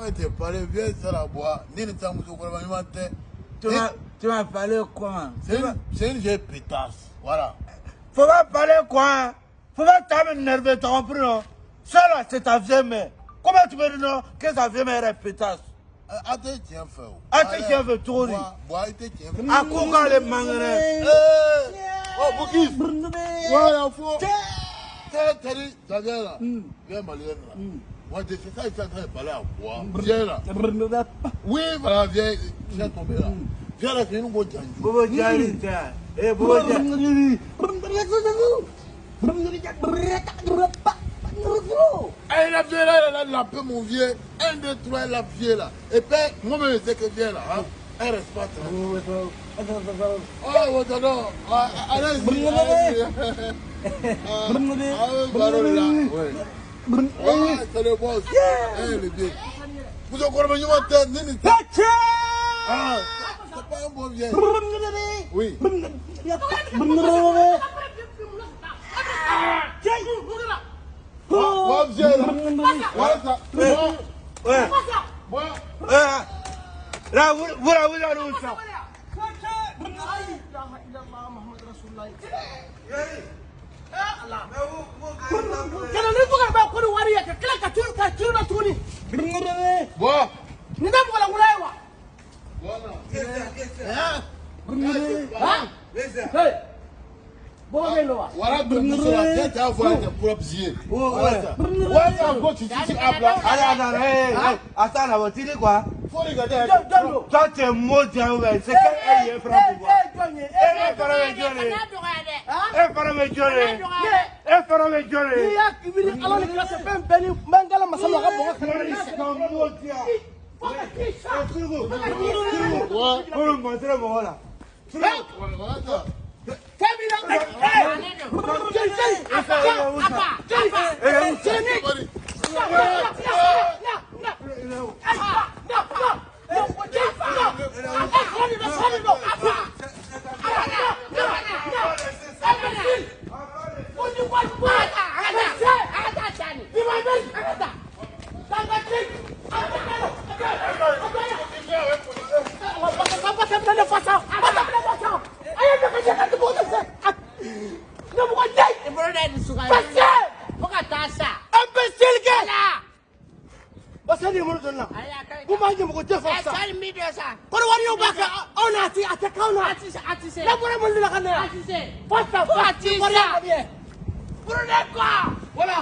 On était parlé, la boire. Ni quoi, mais matin. Tu m'as- parlé comment C'est une, vieille pétasse. Voilà. Faut pas parler quoi Faut pas t'énerver, t'as compris non Ça là, c'est ta vieille mère. Comment tu peux dire non que ta vieille mère est pétasse A te tiɲɛ fɛ o. A tɛ tiɲɛ fɛ cogo di? Bɔn a tɛ tiɲɛ fɛ. A ko k'ale. Ee, ɔ Bukis. Voilà fo. Moi je fais ça, il est en train de parler à moi. Viens là. Oui, voilà, viens. Viens tomber là. Viens là, c'est. Bobo tiens. Eh, Bobo Diari. Eh, vieille là, elle a mon vieux. Un, deux, trois, la vieille là. Et puis, moi-même, je sais que viens là. Hein. Elle reste pas très. Oh. Ah. Ah, ah. Bun. Hey, kale boss. Hey, le dieu. Vous encore venu à tête, nini. Tac. Ah, c'est pas un bon vieil. Oui. لا ولا ولا نوسع لا اله الا الله محمد رسول الله wari ye ka tila ka tu ka tu na tuguni bɔ nin tɛ mɔgɔ lankolon ye wa. bɔgɔ bɛ yen nɔ wa. wara dun bɛ sɔrɔ a tɛ taa fɔ a tɛ pɔrɔpisi ye. wari y'a ko ci ci a bila. a y'a nana ee a t'a la o tiri kuwa. foli ka tɛ. jɔn don. tɔ tɛ mɔ diya wɛ se ka e ye fara kun kuwa. e ye jɔn ye. e fana bɛ jɔn ye. e fana bɛ jɔn ye. e fana bɛ jɔn de ye. n'i y'a wuli ala ni kira fɛ fɛn bɛɛ ni n bɛ n gala masa ma a ka bɔgɔ kɛmɛ ni sɛ. suruku suruku suruku mɔgɔ la. fasa an bɛ seli kɛ basa de mun donna mun b'a ɲɛmɔgɔ tɛ fa sa. Kɔrɔwariw b'a kɛ anw n'a ti a tɛ k'anw na n'a bɔra mun de la ka na yan fasa fasa kɔrɔya ka di yɛ. Brunel quoi Voilà